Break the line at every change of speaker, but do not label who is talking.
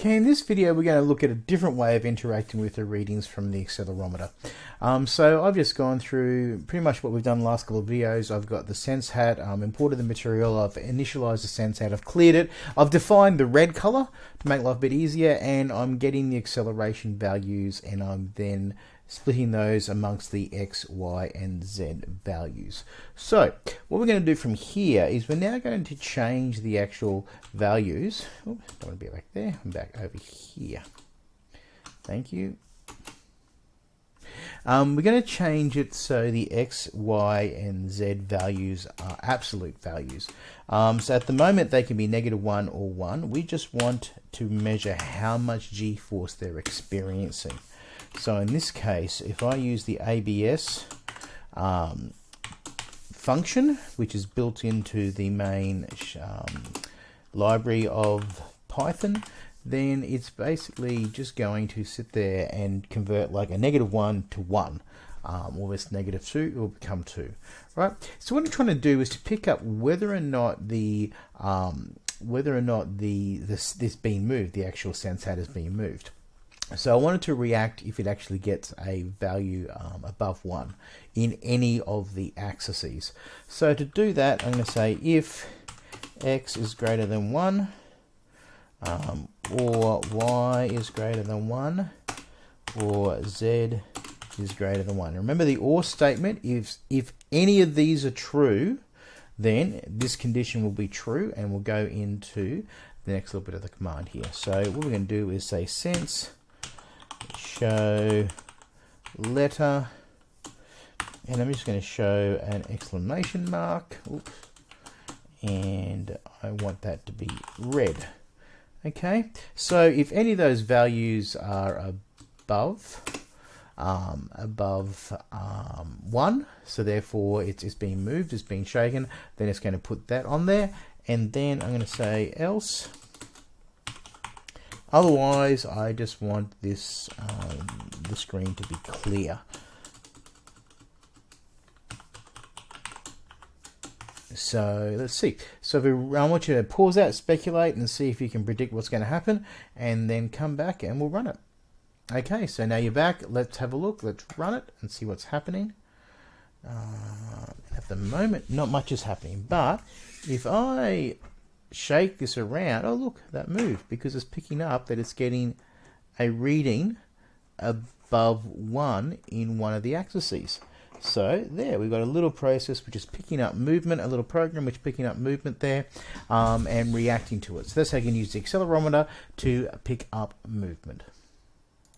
Okay, in this video we're going to look at a different way of interacting with the readings from the accelerometer. Um, so I've just gone through pretty much what we've done the last couple of videos. I've got the sense hat, um, imported the material, I've initialized the sense hat, I've cleared it, I've defined the red color to make life a bit easier and I'm getting the acceleration values and I'm then splitting those amongst the x, y, and z values. So what we're going to do from here is we're now going to change the actual values. Oops, don't want to be back there. I'm back over here. Thank you. Um, we're going to change it so the x, y, and z values are absolute values. Um, so at the moment they can be negative 1 or 1. We just want to measure how much g-force they're experiencing. So in this case, if I use the ABS um, function, which is built into the main um, library of Python, then it's basically just going to sit there and convert like a negative 1 to 1. Um, or this negative 2 will become 2 right? So what I'm trying to do is to pick up whether or not the um, whether or not the this this being moved the actual sense hat is being moved so I wanted to react if it actually gets a value um, above 1 in any of the axes. So to do that, I'm going to say if x is greater than 1, um, or y is greater than 1, or z is greater than 1. Remember the OR statement, if, if any of these are true, then this condition will be true, and we'll go into the next little bit of the command here. So what we're going to do is say sense show letter. And I'm just going to show an exclamation mark. Oops. and I want that to be red. Okay. So if any of those values are above um, above um, one so therefore it's, it's being moved it's being shaken then it's going to put that on there. And then I'm going to say else Otherwise, I just want this um, the screen to be clear. So let's see. So we, I want you to pause out, speculate, and see if you can predict what's going to happen, and then come back and we'll run it. Okay, so now you're back. Let's have a look. Let's run it and see what's happening. Uh, at the moment, not much is happening, but if I shake this around, oh look, that moved because it's picking up that it's getting a reading above 1 in one of the axes. So there, we've got a little process which is picking up movement, a little program which is picking up movement there um, and reacting to it. So that's how you can use the accelerometer to pick up movement.